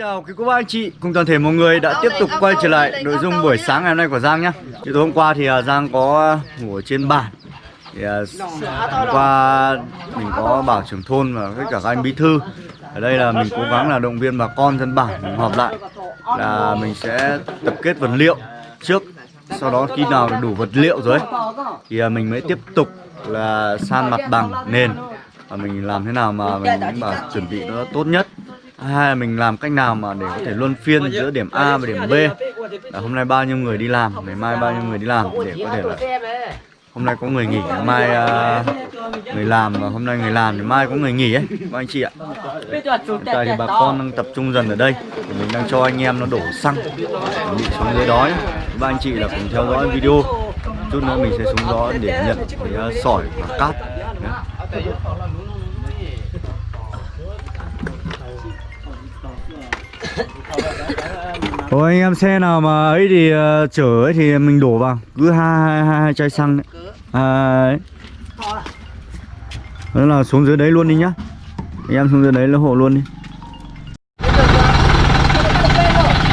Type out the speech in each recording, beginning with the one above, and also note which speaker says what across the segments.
Speaker 1: chào quý cô bác anh chị. Cùng toàn thể mọi người đã tiếp tục quay trở lại nội dung buổi sáng ngày hôm nay của Giang nhé Thì tối hôm qua thì à, Giang có ngủ ở trên bản Thì hôm qua mình có bảo trưởng thôn và tất cả các anh bí thư. Ở đây là mình cố gắng là động viên bà con dân bản mình họp lại Là mình sẽ tập kết vật liệu trước. Sau đó khi nào đủ vật liệu rồi ấy, Thì à, mình mới tiếp tục là san mặt bằng nền. Và mình làm thế nào mà mình bảo chuẩn bị nó tốt nhất hai là mình làm cách nào mà để có thể luân phiên giữa điểm A và điểm B là hôm nay bao nhiêu người đi làm ngày mai bao nhiêu người đi làm để có thể là hôm nay có người nghỉ ngày mai uh, người làm và hôm nay người làm thì mai có người nghỉ ấy các anh chị ạ hiện tại thì bà con đang tập trung dần ở đây thì mình đang cho anh em nó đổ xăng chuẩn bị xuống dưới đói. các anh chị là cùng theo dõi video chút nữa mình sẽ xuống đó để nhận cái uh, sỏi và cát nhé. Ôi anh em xe nào mà ấy thì uh, chở ấy thì mình đổ vào cứ hai hai hai, hai chai xăng đấy. À, ấy. Đó là xuống dưới đấy luôn đi nhá. Anh em xuống dưới đấy là hộ luôn đi.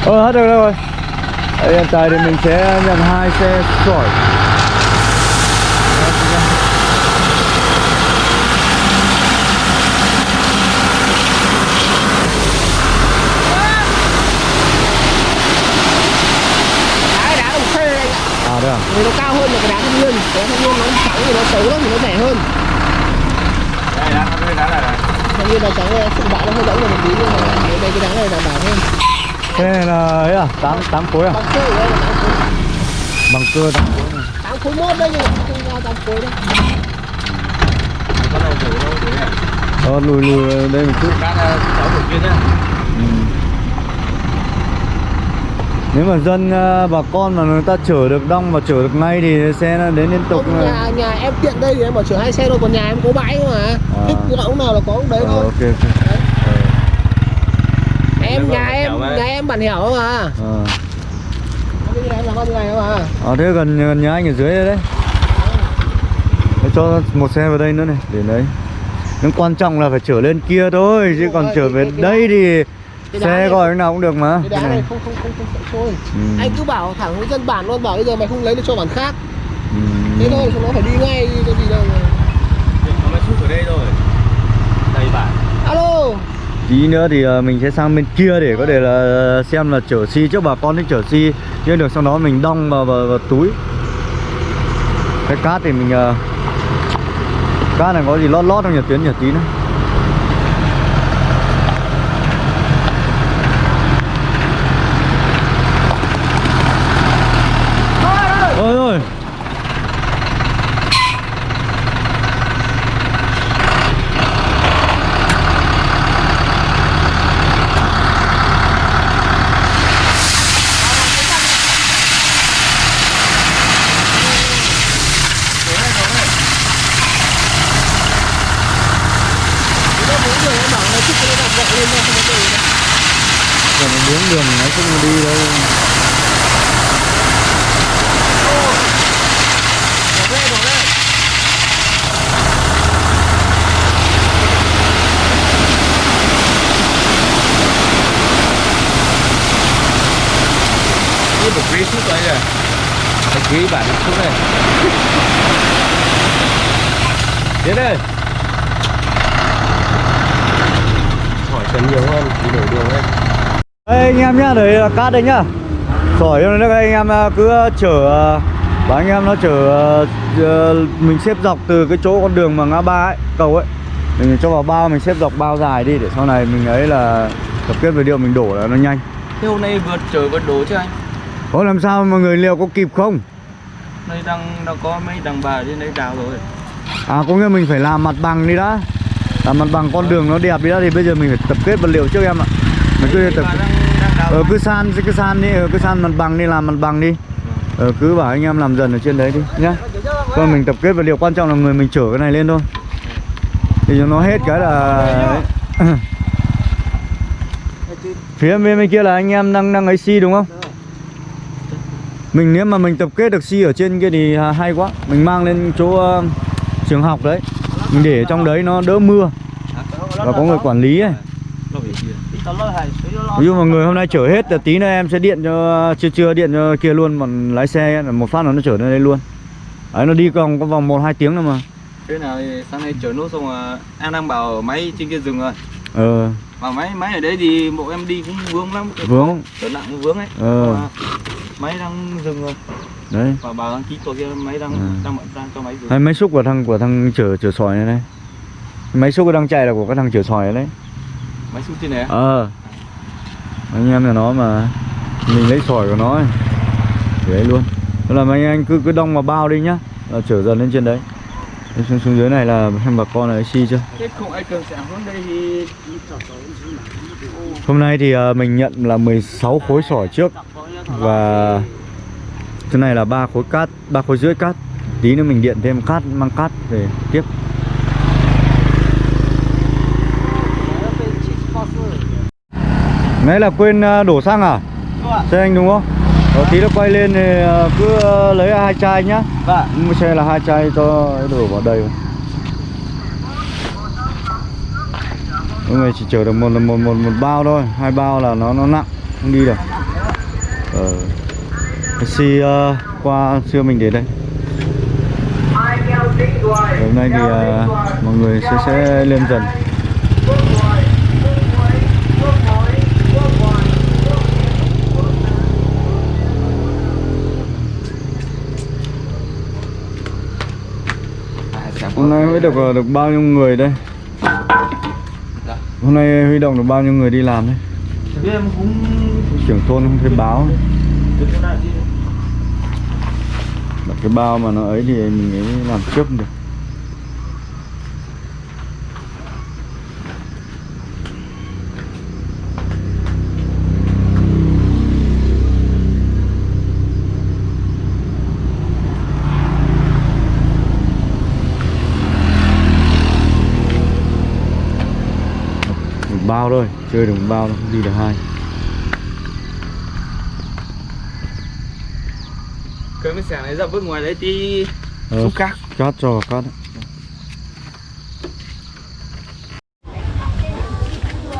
Speaker 1: Ờ hết được rồi. Đây hiện tại thì mình sẽ nhận hai xe sỏi.
Speaker 2: đá đá đồng khê anh ạ
Speaker 1: À đây à?
Speaker 2: Thì nó cao hơn là cái đá thanh niên cái thanh niên nó trắng thì nó xấu lắm thì nó rẻ hơn
Speaker 3: Đây đá cái đá này này.
Speaker 2: thanh niên nó trắng này sự bạ nó hơi giống là một tí nhưng mà cái đây cái đá này đảm bảo hơn
Speaker 1: Thế này là ấy à? 8 8 khối à?
Speaker 2: bằng cơ ở đây là tám khối
Speaker 1: Bằng cơ 8 khối này.
Speaker 2: tám khối mốt đấy nhưng mà không ra tám khối đấy.
Speaker 1: Ờ lùi lùi đây một chút.
Speaker 3: Các cháu của kia nhá.
Speaker 1: Ừ. Nếu mà dân ờ, bà con mà người ta chở được đông và chở được ngay thì xe nó đến liên tục
Speaker 2: nhà nhà em tiện đây thì em bảo chở hai xe thôi còn nhà em có bãi mà thích gọi lúc nào là có lúc đấy
Speaker 1: Ờ,
Speaker 2: thôi
Speaker 1: ok ok. Ờ,
Speaker 2: em
Speaker 3: Nó
Speaker 2: nhà em
Speaker 3: mà.
Speaker 2: nhà em bản hẻo mà
Speaker 1: ờ.
Speaker 2: cái nhà em làm bao nhiêu ngày mà
Speaker 1: Ờ thế gần gần nhà anh ở dưới đây đấy. Thế cho một xe vào đây nữa này để đấy. Nhưng quan trọng là phải chở lên kia thôi chứ còn trở
Speaker 2: thì-
Speaker 1: về đây thì
Speaker 2: cái đá
Speaker 1: xe
Speaker 2: này-
Speaker 1: gọi nào cũng được mà.
Speaker 2: cái
Speaker 1: Cái
Speaker 2: đá
Speaker 1: này.
Speaker 2: này không không không không sợ trôi
Speaker 1: Ừ.
Speaker 2: anh cứ bảo thẳng với dân bản luôn bảo bây giờ mày không lấy được cho bản khác
Speaker 1: Ừ.
Speaker 2: thế thôi chúng nó phải đi ngay cái gì đâu.
Speaker 3: Nó mới sút ở đây rồi. Đây bạn.
Speaker 2: alo
Speaker 1: Tí nữa thì ờ, mình sẽ sang bên kia để có thể là xem là chở xi trước bà con thích chở xi chứ được sau đó mình đong vào, vào, vào túi cái cát thì mình ờ, cát này có gì lót lót không nhỉ tuyến nhỉ tí nữa ôi ôi
Speaker 2: nó bốn người em bảo nó thích cái đạp gọi lên đâu không có gì đâu
Speaker 1: còn một miếng đường nó không đi đâu
Speaker 2: đây đây
Speaker 3: một ghế sút đây này. Cái ghế bạn sút này. Đến đây. Hỏi cần nhiều hơn thì đổi đường đây.
Speaker 1: Đây anh em nhá, đấy là cát đây nhá Sỏi cho nó anh em à, cứ chở à, Và anh em nó chở à, ờ, Mình xếp dọc từ cái chỗ con đường mà ngã ba ấy, cầu ấy Mình cho vào bao, mình xếp dọc bao dài đi Để sau này mình ấy là tập kết vật liệu mình đổ là nó nhanh
Speaker 3: Thế hôm nay vượt trời vượt đổ chứ anh?
Speaker 1: Ủa làm sao mà người liệu có kịp không?
Speaker 3: Đây đang đang có mấy đằng bà trên đây đào rồi.
Speaker 1: À có nghĩa mình phải làm mặt bằng đi đã Làm mặt bằng con đường nó đẹp đi đã Thì bây giờ mình phải tập kết vật liệu trước em ạ Mình cứ tập
Speaker 3: Bà đang.
Speaker 1: Ờ cứ san cứ san đi, ờ, cứ san mặt bằng đi làm mặt bằng đi Ờ cứ bảo anh em làm dần ở trên đấy đi nhá Còn mình tập kết vật liệu quan trọng là người mình chở cái này lên thôi Thì cho nó hết cái là. Phía bên bên kia là anh em đang đang ấy xi đúng không? Mình nếu mà mình tập kết được xi ở trên kia thì hay quá Mình mang lên chỗ ờ, trường học đấy Mình để trong đấy nó đỡ mưa Và có người quản lý ấy. Ví dụ mà người hôm nay chở hết thì tí nữa em sẽ điện cho chưa chưa điện cho kia luôn còn lái xe là một phát là nó chở lên đây luôn. Đấy nó đi còn có vòng một hai tiếng nữa mà.
Speaker 3: Thế nào thì sáng nay chở nốt xong rồi em đang bảo máy trên kia rừng rồi.
Speaker 1: Ờ.
Speaker 3: Mà máy máy ở đấy thì bộ em đi cũng vướng lắm.
Speaker 1: Vướng.
Speaker 3: Chở nặng cũng vướng ấy.
Speaker 1: Ờ.
Speaker 3: Mà Máy đang dừng rồi.
Speaker 1: Đấy.
Speaker 3: Và bảo đăng ký của kia máy đang
Speaker 1: Ừ.
Speaker 3: đang sang cho máy dừng.
Speaker 1: Hay máy xúc của thằng của thằng chở chở sỏi này này. Máy xúc đang chạy là của cái thằng chở sỏi đấy
Speaker 3: Máy xúc trên này
Speaker 1: ờ. Anh em là nó mà mình lấy sỏi của nó ấy. để đấy luôn. Đó là mấy anh cứ cứ đong vào bao đi nhá là chở dần lên trên đấy. Xuống, xuống dưới này là xem bà con là xi chưa? Hôm nay thì à, mình nhận là 16 khối sỏi trước và thứ này là ba khối cát ba khối rưỡi cát. Tí nữa mình điện thêm cát mang cát về tiếp nãy là quên à, đổ xăng à xe anh đúng không Rồi tí nó quay lên thì à, cứ à, lấy hai chai nhá
Speaker 3: Vâng
Speaker 1: Mua xe là hai chai cho đổ vào đầy Mỗi người chỉ chở được một một một một bao thôi, hai bao là nó nó nặng, không đi được. Ờ. Taxi uh, qua xưa mình đến đây. Hôm nay thì uh, mọi người sẽ sẽ lên dần. Hôm nay mới được ờ, được bao nhiêu người đây? Hôm nay huy động được bao nhiêu người đi làm đấy? Trưởng thôn không thấy báo. Cái bao mà nó ấy thì mình ấy làm trước được. Một bao thôi, chơi được một bao không đi được hai.
Speaker 3: Cái mấy xẻng này ra bước ngoài đấy tí
Speaker 1: Ờ,
Speaker 3: xúc khác
Speaker 1: Cát cho cát đấy.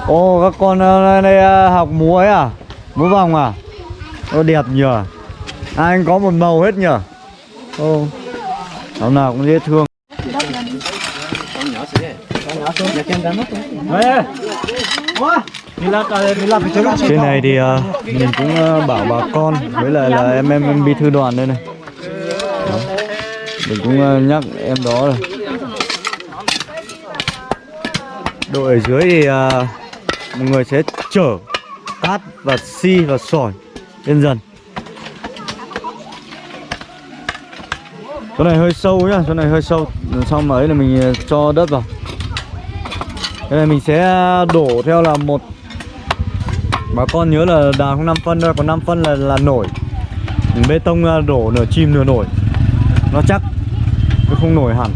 Speaker 1: Ô các con ờ, đây ờ, học múa ấy à? Múa vòng à? Ô đẹp nhờ Ai anh có một màu hết nhờ Ô Áo nào cũng dễ thương trên này thì uh, mình cũng uh, bảo bà con với lại là em em em bí thư đoàn đây này. Đó. Mình cũng uh, nhắc em đó rồi. Đội ở dưới thì uh, mọi người sẽ chở cát và xi và sỏi lên dần. Chỗ này hơi sâu nhá, chỗ này hơi sâu. Xong ấy là mình cho đất vào. Cái này mình sẽ à, đổ theo là một Bà con nhớ là đào không 5 phân thôi, còn 5 phân là là nổi. Bê tông à, đổ nửa chim nửa nổi. Nó chắc Chứ không nổi hẳn.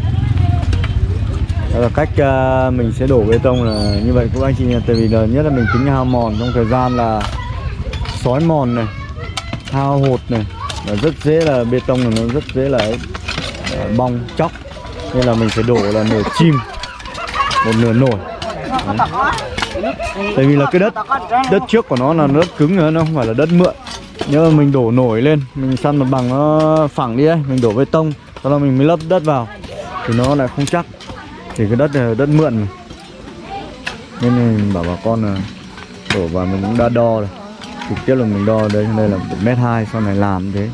Speaker 1: Đó là cách à, mình sẽ đổ bê tông là như vậy các anh chị Tại vì là nhất là mình tính hao mòn trong thời gian là Xói mòn này Hao hột này là Rất dễ là bê tông là nó rất dễ là bong chóc. Nên là mình phải đổ là nửa chim Một nửa nổi. Tại vì là cái đất đất trước của nó là đất cứng nữa, nó không phải là đất mượn. Nếu mà mình đổ nổi lên, mình săn mặt bằng nó phẳng đi ấy, mình đổ bê tông Sau đó mình mới lấp đất vào Thì nó lại không chắc. Thì cái đất này là đất mượn mà. Nên mình bảo bà con là đổ vào mình cũng đã đo rồi. Trực tiếp là mình đo đây, đây là một mét hai sau này làm thế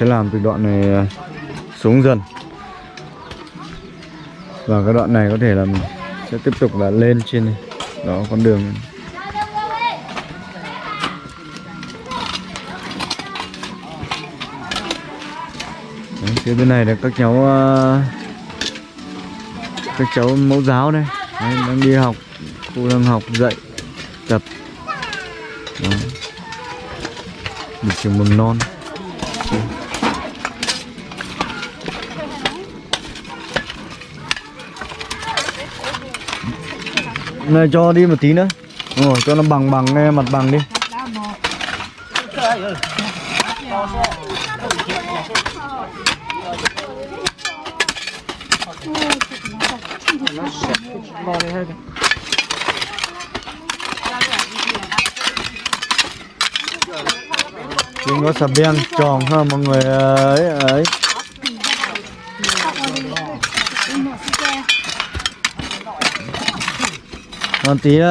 Speaker 1: sẽ làm từ đoạn này à, xuống dần. Và cái đoạn này có thể là mình sẽ tiếp tục là lên trên này đó con đường. Này. Đấy, phía bên này là các cháu à, các cháu mẫu giáo đây. Đấy, đang đi học cô đang học dạy tập. Đó. Một trường mầm non. Này cho đi một tí nữa. Rồi, cho nó bằng bằng nghe mặt bằng đi. Chúng có sập đen tròn ha, mọi người ấy ấy còn tí uh,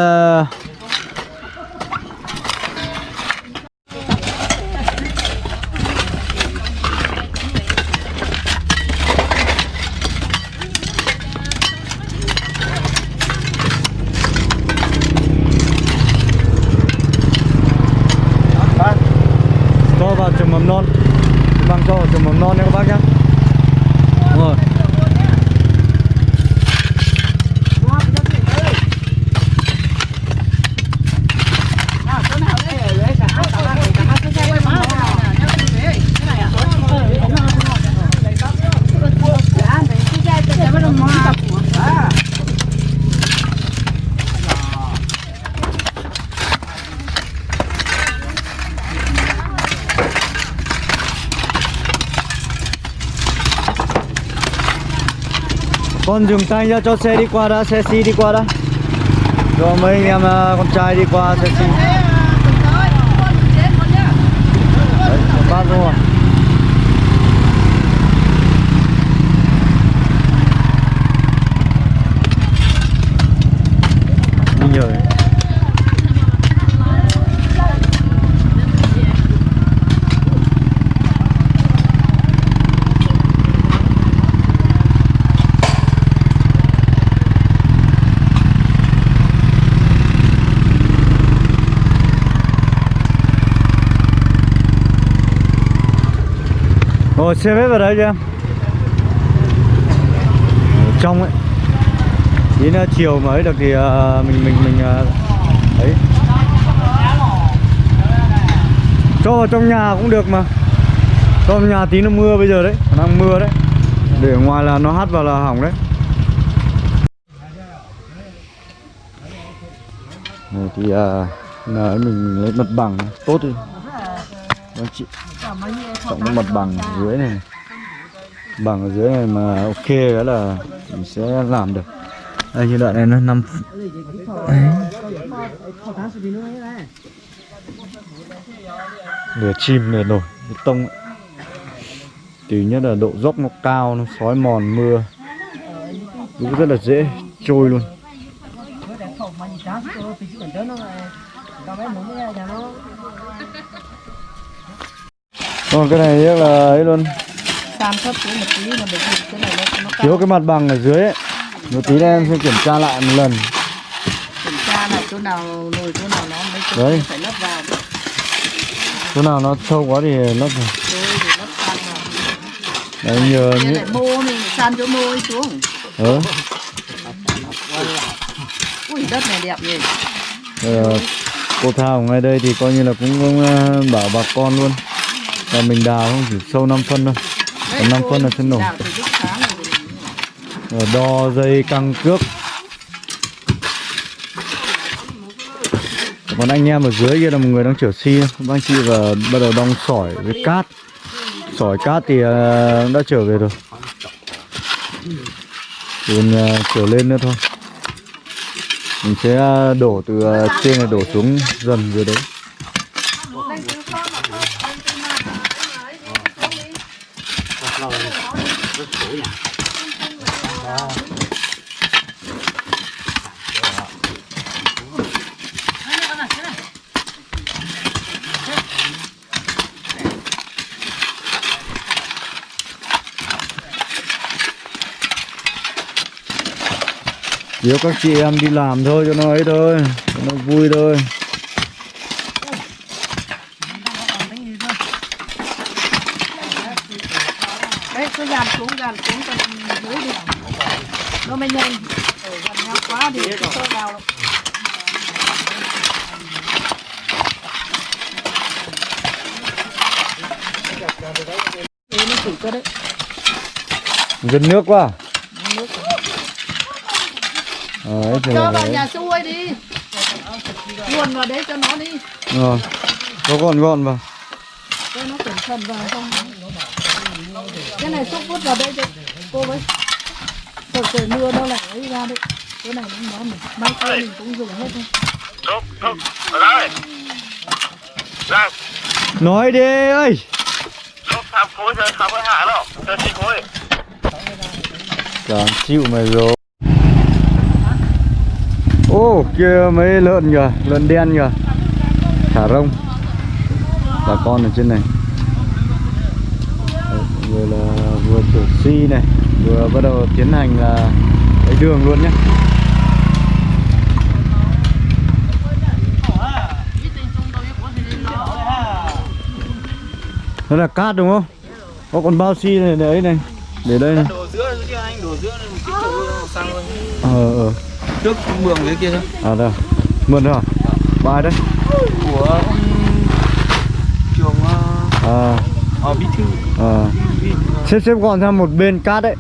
Speaker 1: cho vào trường mầm non bằng cho vào trường mầm non nha các bác nhé Đúng rồi con dừng tay ra cho xe đi qua đã xe xi đi qua đã. Cho mấy anh em à, con trai đi qua xe xi Đấy, luôn rồi đi nhờ đấy. Rồi xe bếp vào đây cho em Trong ấy. Tí nữa à, chiều mới được thì à, mình mình mình à, ấy. Cho vào trong nhà cũng được mà. Cho vào nhà tí nó mưa bây giờ đấy đang mưa đấy. Để ở ngoài là nó hắt vào là hỏng đấy. Này thì à, mình lấy mặt bằng tốt đi. Vâng chị. Trọng cái mặt bằng ở dưới này. Bằng ở dưới này mà ok cái là mình sẽ làm được. Đây như đoạn này nó 5 Lửa chim lửa nổi bê tông. Thứ nhất là độ dốc nó cao Nó xói mòn mưa. Cũng rất là dễ trôi luôn Còn cái này rất là ấy luôn.
Speaker 4: Sam thấp xuống một tí là vì cái này nó, nó cao.
Speaker 1: Thiếu cái mặt bằng ở dưới ấy. Một tí nữa em sẽ kiểm tra lại một lần.
Speaker 4: Kiểm tra là chỗ nào nồi chỗ nào nó mới chỗ
Speaker 1: Đấy.
Speaker 4: phải lấp vào.
Speaker 1: Chỗ nào nó sâu quá thì lấp
Speaker 4: san vào.
Speaker 1: Đấy nhờ như
Speaker 4: lại mô mình san chỗ mô ấy xuống.
Speaker 1: Ờ.
Speaker 4: Ui đất này đẹp nhỉ.
Speaker 1: Ờ, cô Thảo ngay đây thì coi như là cũng, cũng ờ, bảo bà con luôn là mình đào không, chỉ sâu 5 phân thôi. Còn 5 phân là chân nổi
Speaker 4: rồi
Speaker 1: đo dây căng cước. Còn anh em ở dưới kia là một người đang chở xi. Các anh chị và bắt đầu đong sỏi với cát. Sỏi cát thì à, đã trở về rồi. Còn à, trở lên nữa thôi. Mình sẽ à, đổ từ trên này đổ xuống dần dưới đấy. Nếu các chị em đi làm thôi cho nó ấy thôi Cho nó vui thôi.
Speaker 4: Đấy cứ dàn xuống dàn xuống cho dưới đi. Nó mới nhanh. Ở gần nhau quá thì sơ vào. Có đấy.
Speaker 1: Gần nước quá Ờ, ấy thì
Speaker 4: cho vào
Speaker 1: đấy.
Speaker 4: nhà xuôi đi. Luồn vào đấy cho nó đi.
Speaker 1: Rồi Có gọn gọn vào.
Speaker 4: Cho nó cẩn phần vào không cái này xúc vứt vào đây cho cô với rồi trời mưa đâu lại lấy ra đấy. Cái này nó nó mình mai kia mình cũng dùng hết thôi.
Speaker 5: Thúc, ở đây. Ra,
Speaker 1: nói đi ơi.
Speaker 5: Thúc tham khối cho tham với hạ đâu. Cho chi khối.
Speaker 1: Chẳng chịu mày rồi Ô kia mấy lợn kìa Lợn đen kìa Thả rông. Bà con ở trên này. Vừa là vừa thử si này Vừa bắt đầu tiến hành là Lấy đường luôn nhé Đó là cát đúng không? Có con bao xi này đấy này Để đây này.
Speaker 3: Đổ giữa anh đổ giữa sang luôn.
Speaker 1: Ờ ờ
Speaker 3: trước mường dưới kia thôi
Speaker 1: À đâu Mượn rồi hả? Bài đấy?
Speaker 3: Của ông trường ờ,
Speaker 1: À.
Speaker 3: ờ bí thư.
Speaker 1: À. Xếp xếp gọn sang một bên cát đấy.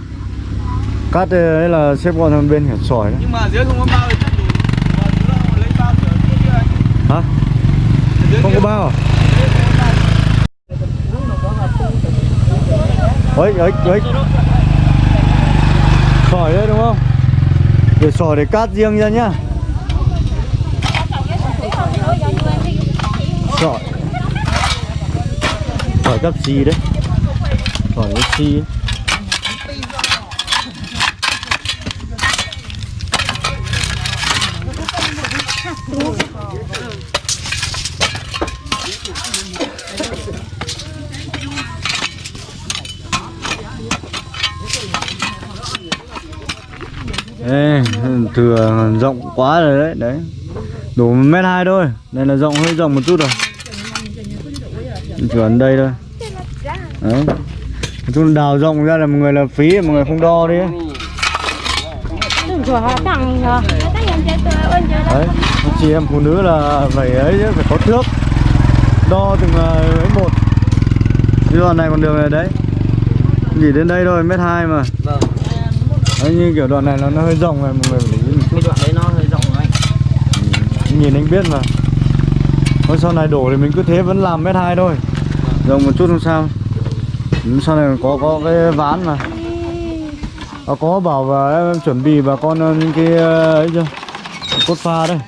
Speaker 1: Cát đấy là xếp gọn sang một bên hẳn sỏi đấy.
Speaker 3: Nhưng mà dưới không có bao thì chắc đủ. Lấy bao
Speaker 1: Hả? Không có bao à? Ấy, ấy, ấy Sỏi đấy đúng không? Để sỏi để cát riêng ra nhá. Sỏi Sỏi gấp gì đấy. Sỏi gấp gì Thank you. Ê, thừa rộng quá rồi đấy, đấy. Đủ một mét hai thôi Đây là rộng hơi rộng một chút rồi. Chỉ đây thôi. Đấy. Nói chung đào rộng ra là một người là phí, một người không đo đi. Đấy, chị em phụ nữ là phải ấy chứ, phải có thước. Đo từng là ấy một. Cái đoạn này còn đường này đấy. Chỉ đến đây thôi, mét hai mà.
Speaker 3: Vâng.
Speaker 1: Đấy, như kiểu đoạn này nó, nó hơi rộng này, mọi người phải để ý một chút
Speaker 3: cái đoạn đấy nó hơi rộng rồi anh
Speaker 1: Nhìn anh biết mà. Thôi sau này đổ thì mình cứ thế vẫn làm mét hai thôi. Rộng một chút không sao. Ừ, Sau này có có cái ván mà. À, Có bảo và em chuẩn bị bà con ờ, những cái ờ, ấy chưa? Cốt pha đây.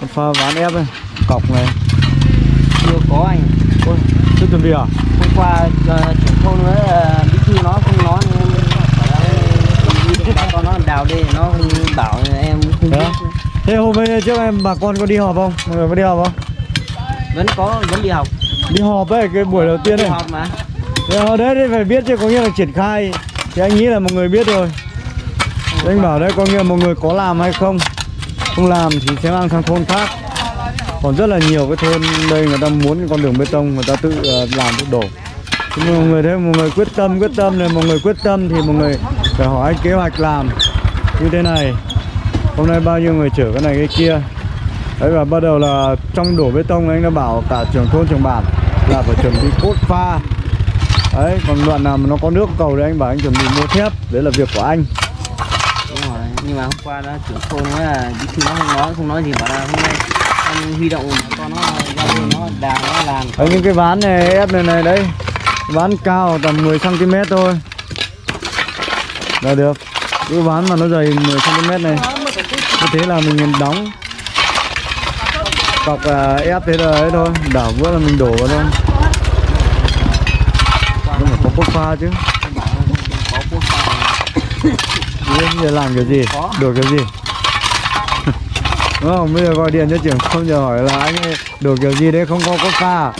Speaker 1: Cốt pha ván ép đây. Cọc này.
Speaker 3: Chưa có anh.
Speaker 1: Ôi, chưa chuẩn bị à?
Speaker 3: hôm qua uh, trưởng thôn với uh, bí thư nó không nói nên em bảo là bà con nó đào đi nó không bảo em không
Speaker 1: Thế
Speaker 3: biết
Speaker 1: á? Thế hôm ấy trước em bà con có đi họp không? Mọi người có đi họp không?
Speaker 3: vẫn có vẫn đi học.
Speaker 1: Đi họp ấy, cái buổi đầu tiên
Speaker 3: đi
Speaker 1: này
Speaker 3: học mà.
Speaker 1: Thế ở đấy thì phải biết chứ có nghĩa là triển khai. Thì anh nghĩ là một người biết rồi. Thế anh bảo đấy có nghĩa là một người có làm hay không? Không làm thì sẽ mang sang thôn khác. Còn rất là nhiều cái thôn đây người ta muốn cái con đường bê tông người ta tự ờ, làm tự đổ. Nhưng mà một người thế một người quyết tâm quyết tâm này một người quyết tâm thì một người phải hỏi kế hoạch làm. Như thế này Hôm nay bao nhiêu người chở cái này cái kia? Đấy và bắt đầu là trong đổ bê tông anh đã bảo cả trưởng thôn trưởng bản là phải chuẩn bị cốt pha. Đấy, còn đoạn nào mà nó có nước cầu thì anh bảo anh chuẩn bị mua thép Đấy là việc của anh.
Speaker 3: Đúng rồi nhưng mà hôm qua đó trưởng thôn nói là bí thư nó không nói không nói gì bảo là hôm nay anh huy động con nó ra nó đào nó làm.
Speaker 1: Đấy, những cái ván này ép này này đấy Ván cao tầm 10cm thôi. Là được. Cái ván mà nó dày 10cm này như thế là mình đóng. Cọc uh, ép thế là ấy thôi đảo bữa là mình đổ vào thôi. Nhưng mà có quốc pha chứ. Bây giờ làm cái gì? Được cái gì? Đúng không? Bây giờ gọi điện cho trưởng không giờ hỏi là anh ấy đổ kiểu gì đấy không có quốc pha à?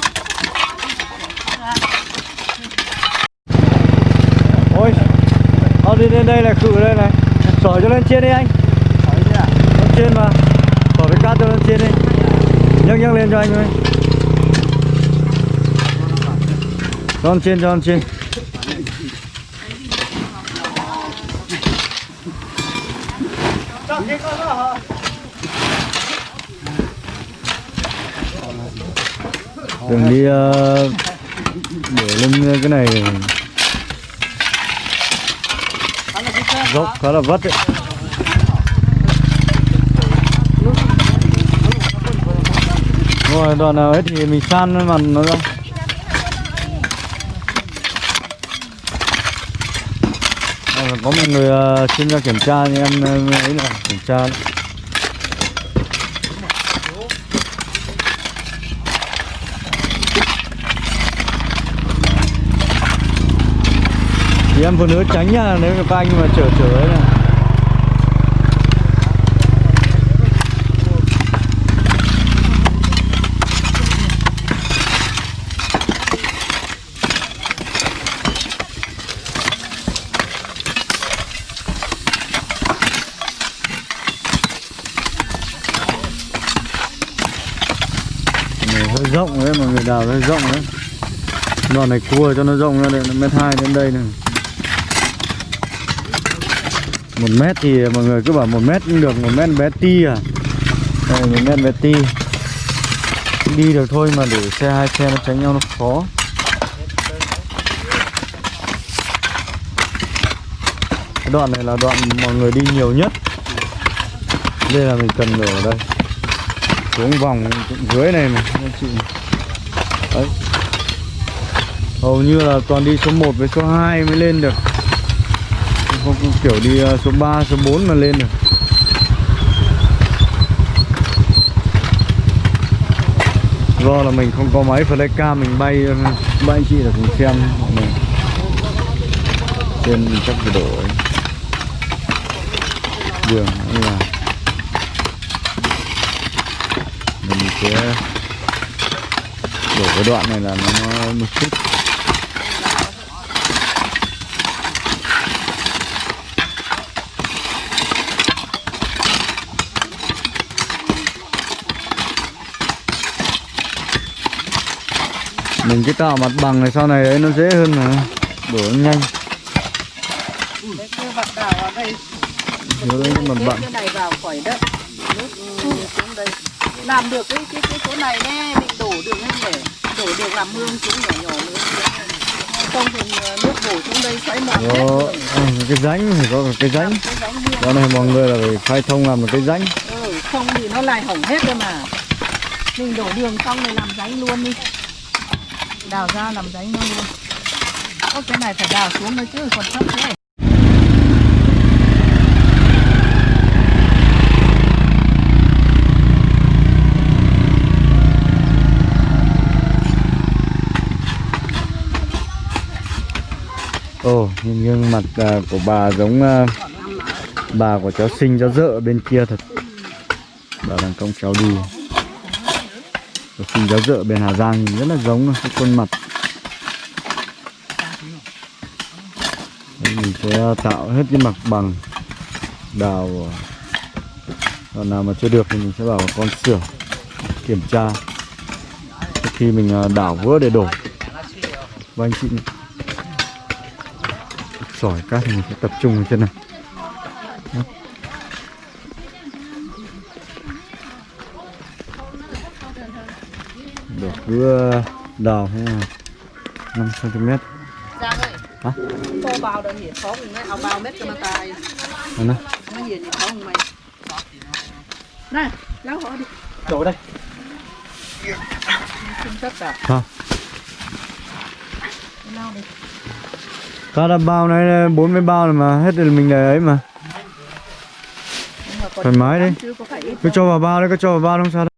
Speaker 1: ôi con đi lên đây là cự đây này. Sỏi cho lên trên đi anh. Lên trên mà. Bỏ cái cát cho lên trên đi. Nhấc nhấc lên cho anh ơi Cho lên trên cho lên trên. Đừng đi uh, để lên cái này. Dốc khá là vất đấy. rồi đoạn nào hết thì mình san mặt nó ra à, có một người uh, xin ra kiểm tra thì em ấy là kiểm tra đấy. thì em vừa nữ tránh nha nếu các anh mà chở chở ấy này đào nó rộng đấy. Đoạn này cua cho nó rộng ra đây, nó mét hai đến đây này. Một mét thì mọi người cứ bảo một mét cũng được, một mét bé ti à? Đây, một mét bé ti. Đi được thôi mà để xe hai xe nó tránh nhau nó khó. Cái đoạn này là đoạn mọi người đi nhiều nhất. Đây là mình cần đổ ở đây. Xuống vòng dưới này mà, anh chị đấy. Hầu như là toàn đi số 1 với số 2 mới lên được. Không không kiểu đi à, số 3, số 4 mà lên được. Do là mình không có máy flycam mình bay ờ, bay anh chị là cùng xem mọi trên chắc cái độ ấy. đường như là mình sẽ đổ cái đoạn này là nó nó một chút mình cái tạo mặt bằng này sau này ấy nó dễ hơn mà. Đổ nó nhanh.
Speaker 4: Đấy,
Speaker 1: nhớ đấy mặt bằng.
Speaker 4: cái này vào khỏi đất. Nước ừ, xuống đây. Làm được cái cái cái chỗ này nè đường lên để đổ đường làm mương xuống nhỏ nhỏ nữa. Không thì ờ, nước đổ xuống đây xoáy mòn hết.
Speaker 1: Ừ, cái rãnh phải có cái rãnh. Đó này mọi người là phải khai thông làm một cái rãnh.
Speaker 4: Ừ, không thì nó lại hỏng hết rồi mà. Mình đổ đường xong rồi làm rãnh luôn đi. Đào ra làm rãnh luôn. Luôn Ô, cái này phải đào xuống nữa chứ còn thấp thế
Speaker 1: ồ nhưng gương mặt uh, của bà giống uh, bà của cháu sinh cháu dợ bên kia thật. Bà đang công cháu đi. Cháu sinh cháu dợ bên Hà Giang nhìn rất là giống cái khuôn mặt. Đấy, mình sẽ tạo hết cái mặt bằng đào à, còn nào mà chưa được thì mình sẽ bảo con sửa kiểm tra. Trước khi mình đảo vữa để đổ và vâng, anh chị sỏi cát thì mình sẽ tập trung ở trên này Đó. đổ cứ ờ, đào thế là 5 cm
Speaker 4: Giang ơi.
Speaker 1: Hả?
Speaker 4: Cô bao đơn hiện khó cùng mấy, ao bao mét cho
Speaker 1: Đây này
Speaker 4: Nó hiện thì khó cùng mày. Này, léo họ đi.
Speaker 2: Đổ đây.
Speaker 4: Không tất cả
Speaker 1: sao
Speaker 4: Léo đi
Speaker 1: ta đã bao này 40 ờ, bao rồi mà, hết rồi mình để ấy mà. Thoải mái đi cứ cho vào bao đấy, cứ cho vào bao, không sao đâu.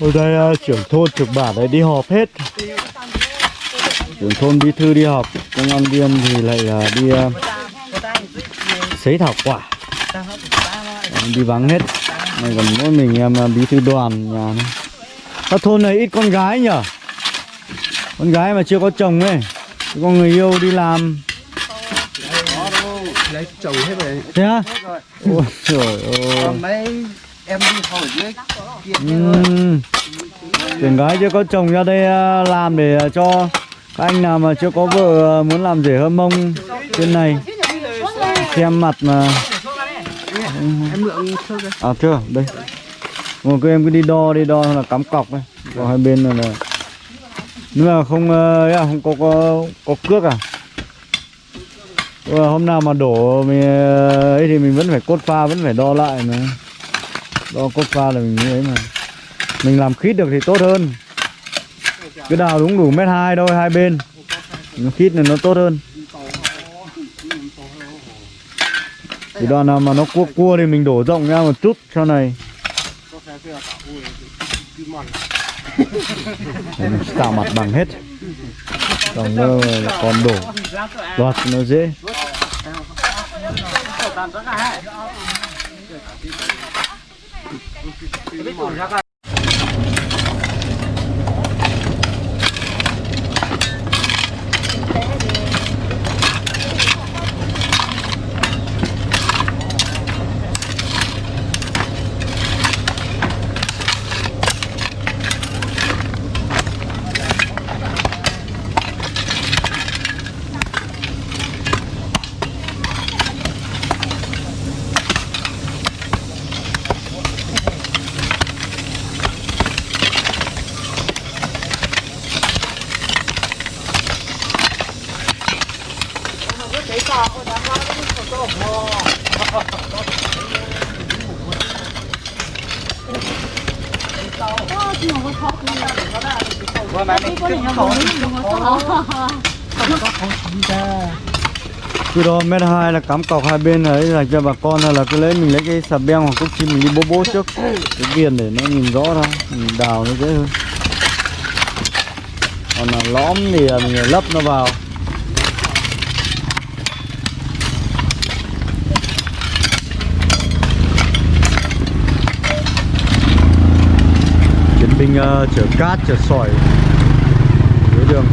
Speaker 1: Ở đây ờ, trưởng thôn, trưởng bản đấy đi họp hết. Trưởng thôn bí thư đi họp Công an viên thì lại là đi à, ờ, sấy thảo quả. Đi vắng hết. Này còn mỗi mình em à, bí thư đoàn nhà này Các thôn này ít con gái nhở? Con gái mà chưa có chồng ấy. Có người yêu đi làm.
Speaker 2: Lấy chồng hết rồi
Speaker 1: Thế á? Ôi trời ơi.
Speaker 2: Mấy em đi hỏi dưới
Speaker 1: chuyện Tuyển gái chưa có chồng ra đây à, làm để cho các anh nào mà chưa có vợ ờ, muốn làm rể hâm mông trên này xem mặt mà.
Speaker 2: Em mượn
Speaker 1: à chưa đây. Một cái em cứ đi đo đi đo là cắm cọc đây. Còn hai bên là, là nếu mà không ờ, ấy à, không có có có cước à? Ờ, hôm nào mà đổ mình ấy thì mình vẫn phải cốt pha vẫn phải đo lại mà. Đo cốt pha là mình như ấy mà. Mình làm khít được thì tốt hơn cứ đào đúng đủ mét hai thôi, hai bên. Nó khít này nó tốt hơn. Thì đoạn nào mà nó cua cua thì mình đổ rộng ra một chút sau này. Tạo mặt bằng hết. Còn nó còn đổ. Loạt nó dễ. Mét hai là cắm cọc hai bên đấy là cho bà con hay là cứ lấy mình lấy cái sạp beng hoặc cúc chim mình đi bố bố trước. Cái viền để nó nhìn rõ ra mình đào nó dễ hơn. Còn là lõm thì mình lấp nó vào. Chiến binh uh, chở cát chở sỏi. Dưới đường.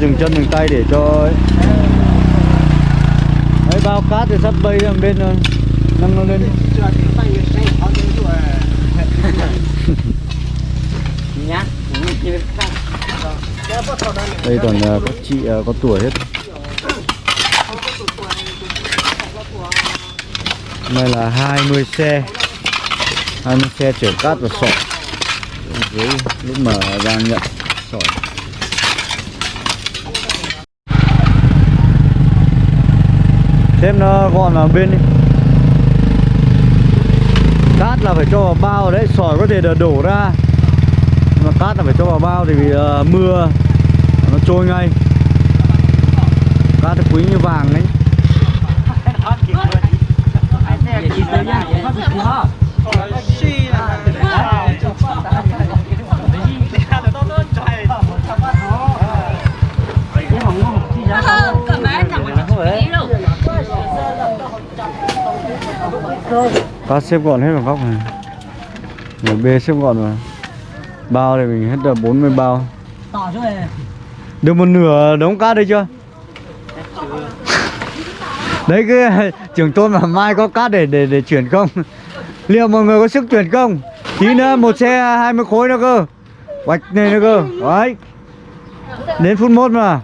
Speaker 1: Dừng chân dừng tay để cho ấy. Đấy, bao cát thì sắp bay sang bên rồi nâng nó lên.
Speaker 3: Nhá
Speaker 1: đây toàn là các chị ờ, có tuổi hết. Nay là 20 xe. 20 xe chở cát và sỏi. Dưới lúc mà đang nhận sỏi thêm nó gọn vào bên đi. Cát là phải cho vào bao đấy sỏi có thể là đổ ra. Mà cát là phải cho vào bao thì vì uh, mưa nó trôi ngay. Cát quý như vàng ấy cát xếp gọn hết vào góc này. Người bê xếp gọn vào. Bao thì mình hết được 40 bao. Được một nửa đống cát đây chưa? Đấy cái trưởng tôn mà mai có cát để để để chuyển không? Liệu mọi người có sức chuyển không? Tí nữa một xe 20 khối nữa cơ. Bạch này nữa cơ. Đấy. Đến phút mốt mà.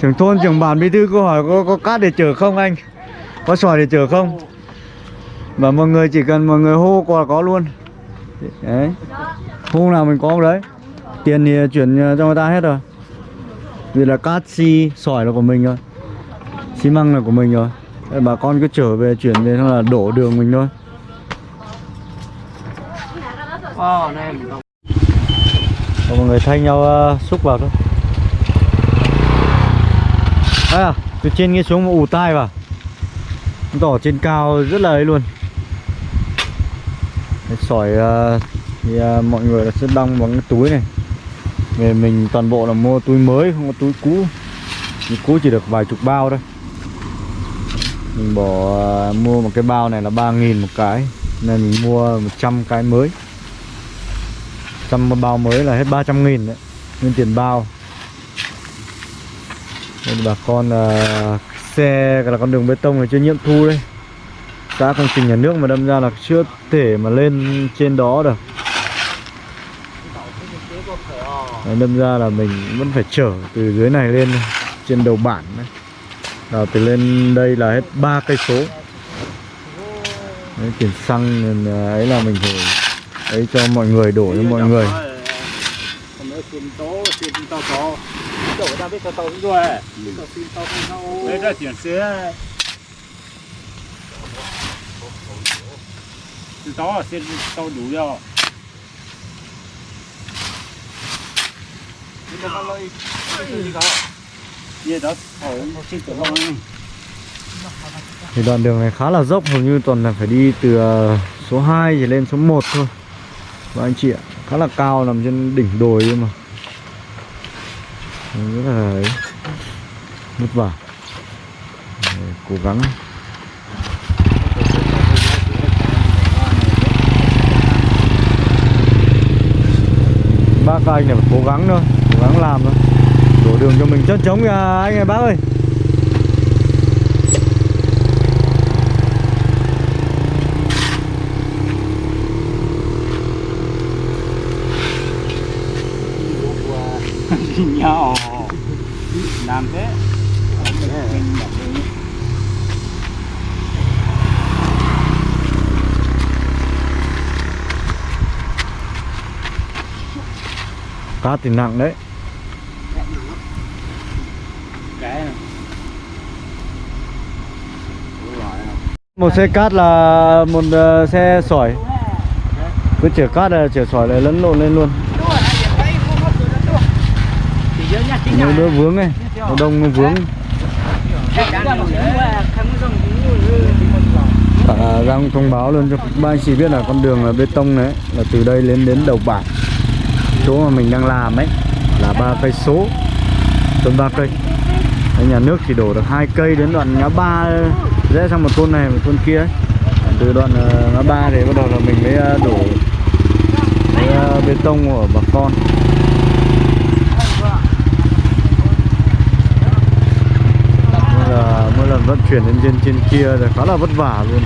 Speaker 1: Trưởng thôn trưởng bản bí thư câu hỏi có có cát để chở không anh? Có sỏi để chở không và mọi người chỉ cần mọi người hô qua là có luôn. Đấy. Hô nào mình có đấy. Tiền thì chuyển cho người ta hết rồi. Vì là cát xi sỏi là của mình rồi xi măng là của mình rồi. Bà con cứ trở về chuyển về là đổ đường mình thôi. Còn mọi người thay nhau uh, xúc vào thôi. À, từ trên nghe xuống mà ù tai vào. Tỏ trên cao rất là ấy luôn. Cái sỏi uh, thì uh, mọi người sẽ đong bằng cái túi này. Về mình toàn bộ là mua túi mới không có túi cũ. Túi cũ chỉ được vài chục bao thôi. Mình bỏ uh, mua một cái bao này là 3.000 một cái. Nên mình mua 100 cái mới. Trăm bao mới là hết 300 nghìn đấy. Nguyên tiền bao. Nên bà con là xe là con đường bê tông này chưa nhiễm thu đấy các công trình nhà nước mà đâm ra là chưa thể mà lên trên đó được. Đấy, đâm ra là mình vẫn phải chở từ dưới này lên trên đầu bản đấy. Là từ lên đây là hết ba cây số. Đấy, tiền xăng nên ấy là mình phải ấy cho mọi người đổ cho mọi người.
Speaker 5: Đây là tiền xe. Đó sẽ tao đủ rồi. Vậy đó, thôi, xin tự lo.
Speaker 1: thì đoạn đường này khá là dốc hầu như toàn là phải đi từ ờ, số 2 chỉ lên số 1 thôi. Và anh chị ạ khá là cao nằm trên đỉnh đồi ấy mà. Rất là vất vả. Cố gắng. Các anh này phải cố gắng thôi, cố gắng làm thôi. Đổ đường cho mình chất chống kìa anh ơi, bác ơi.
Speaker 5: Nhau làm thế mình đặt đi
Speaker 1: cát thì nặng đấy. Một xe cát là một ờ, xe sỏi. Cứ chở cát là chở sỏi lại lẫn lộn lên luôn. Nhiều đứa vướng này một đông vướng. À, Giang thông báo luôn cho ba anh chị biết là con đường là bê tông đấy là từ đây lên đến đầu bản chỗ mà mình đang làm ấy là ba cây số tuần ba cây. Đấy, nhà nước chỉ đổ được hai cây đến đoạn ngã ba rẽ sang một thôn này một thôn kia ấy. từ đoạn ờ, ngã ba thì bắt đầu là mình mới ờ, đổ cái, ờ, bê tông của bà con. Nên là mỗi lần vận chuyển lên trên trên kia thì khá là vất vả luôn.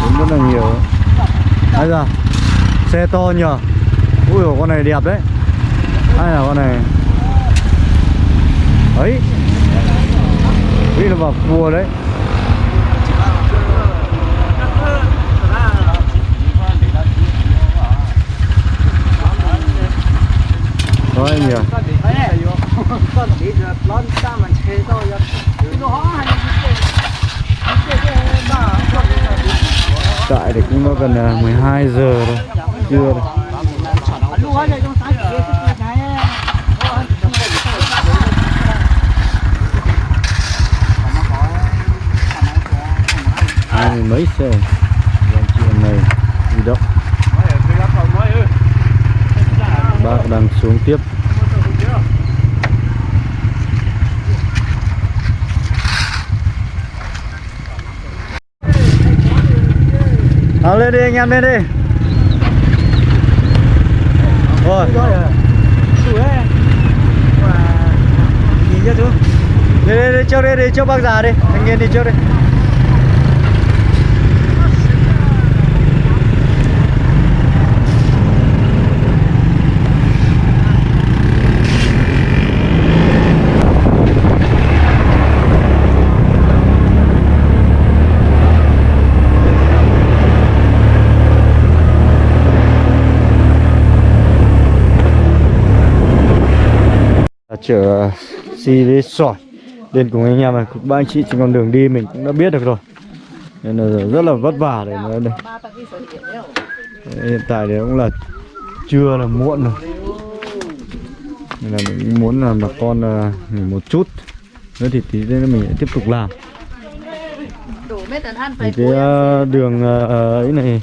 Speaker 1: Đến rất là nhiều. Bây giờ xe to nhờ ui dồi, con này đẹp đấy. Hay là con này ấy. Nghĩ là vào cua đấy. Đó anh nhỉ? Tại thì cũng nó gần à, 12 giờ rồi chưa. rồi mấy xe? Vâng em này đi động Bác đang xuống tiếp. Nào lên đi, anh em lên đi. Rồi. Đi đi đi, trước đi đi, trước bác già đi. Thanh niên đi trước đi. Chở xi với sỏi lên cùng anh em này. Ba anh chị trên con đường đi mình cũng đã biết được rồi. Nên là rất là vất vả để mà đây. Đấy, hiện tại thì cũng là trưa là muộn rồi. Nên là mình muốn là bà con à, nghỉ một chút. Nữa thì tí nữa mình tiếp tục làm. Thì cái à, đường à, ấy này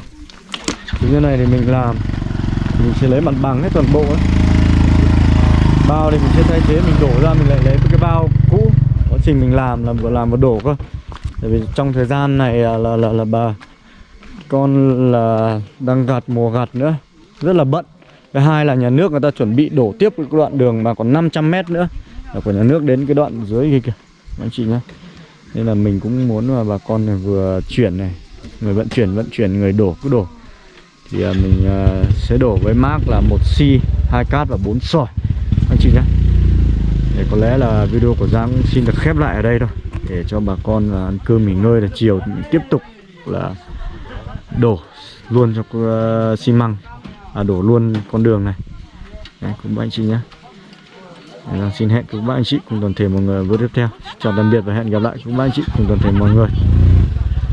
Speaker 1: như như này thì mình làm. Mình sẽ lấy mặt bằng hết toàn bộ ấy bao thì mình sẽ thay thế mình đổ ra mình lại lấy cái bao cũ. Quá trình mình làm là vừa làm vừa đổ cơ. Tại vì trong thời gian này là là là, là bà con là đang gặt mùa gặt nữa rất là bận. Thứ hai là nhà nước người ta chuẩn bị đổ tiếp cái đoạn đường mà còn 500 mét nữa. Là của nhà nước đến cái đoạn dưới kia kìa anh chị nhé nên là mình cũng muốn mà bà con này vừa chuyển này người vận chuyển vận chuyển người đổ cứ đổ. Thì à, mình à, sẽ đổ với mác là một xi hai cát và bốn sỏi để có lẽ là video của Giang cũng xin được khép lại ở đây thôi để cho bà con là ăn cơm nghỉ ngơi là chiều tiếp tục là đổ luôn cho uh, xi măng à, đổ luôn con đường này. Đấy, cũng anh chị nhé. Giang xin hẹn các bạn anh chị cùng toàn thể mọi người video tiếp theo. Chào tạm biệt và hẹn gặp lại các bạn anh chị cùng toàn thể mọi người.